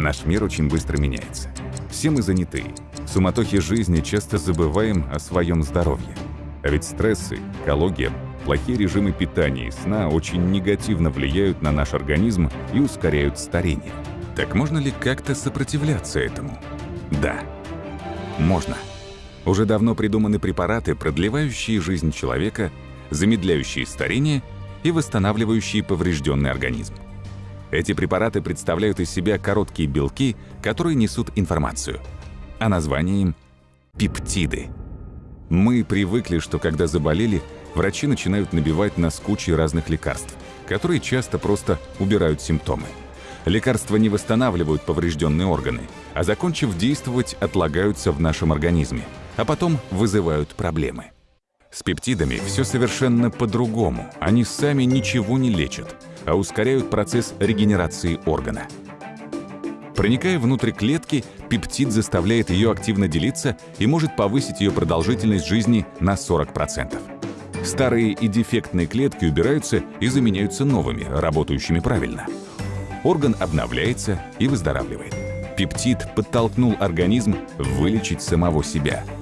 Наш мир очень быстро меняется. Все мы заняты. В суматохе жизни часто забываем о своем здоровье. А ведь стрессы, экология, плохие режимы питания и сна очень негативно влияют на наш организм и ускоряют старение. Так можно ли как-то сопротивляться этому? Да, можно. Уже давно придуманы препараты, продлевающие жизнь человека, замедляющие старение и восстанавливающие поврежденный организм. Эти препараты представляют из себя короткие белки, которые несут информацию. А название им – пептиды. Мы привыкли, что когда заболели, врачи начинают набивать нас кучей разных лекарств, которые часто просто убирают симптомы. Лекарства не восстанавливают поврежденные органы, а закончив действовать, отлагаются в нашем организме, а потом вызывают проблемы. С пептидами все совершенно по-другому. Они сами ничего не лечат, а ускоряют процесс регенерации органа. Проникая внутрь клетки, пептид заставляет ее активно делиться и может повысить ее продолжительность жизни на 40%. Старые и дефектные клетки убираются и заменяются новыми, работающими правильно. Орган обновляется и выздоравливает. Пептид подтолкнул организм вылечить самого себя –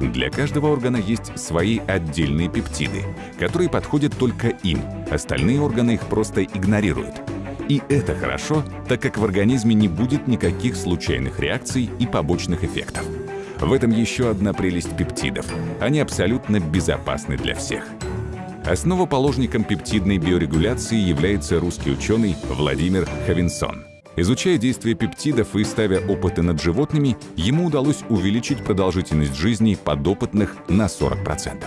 для каждого органа есть свои отдельные пептиды, которые подходят только им, остальные органы их просто игнорируют. И это хорошо, так как в организме не будет никаких случайных реакций и побочных эффектов. В этом еще одна прелесть пептидов. Они абсолютно безопасны для всех. Основоположником пептидной биорегуляции является русский ученый Владимир Хавинсон – Изучая действия пептидов и ставя опыты над животными, ему удалось увеличить продолжительность жизни подопытных на 40%.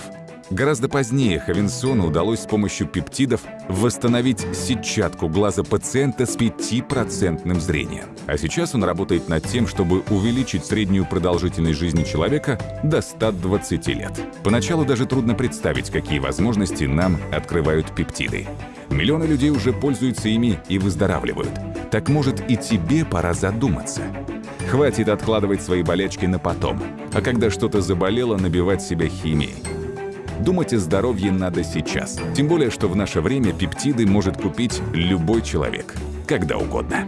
Гораздо позднее Хавинсону удалось с помощью пептидов восстановить сетчатку глаза пациента с 5% зрением. А сейчас он работает над тем, чтобы увеличить среднюю продолжительность жизни человека до 120 лет. Поначалу даже трудно представить, какие возможности нам открывают пептиды. Миллионы людей уже пользуются ими и выздоравливают. Так может и тебе пора задуматься. Хватит откладывать свои болячки на потом, а когда что-то заболело, набивать себя химией. Думать о здоровье надо сейчас. Тем более, что в наше время пептиды может купить любой человек, когда угодно.